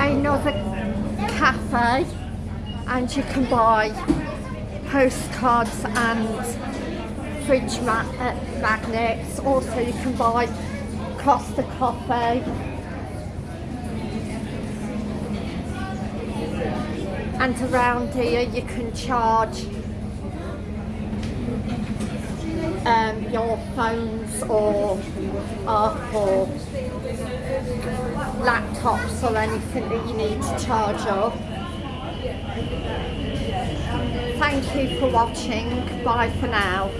another cafe and you can buy postcards and fridge ma uh, magnets. Also you can buy Costa coffee. And around here you can charge your phones or Apple laptops or anything that you need to charge up. Thank you for watching. Bye for now.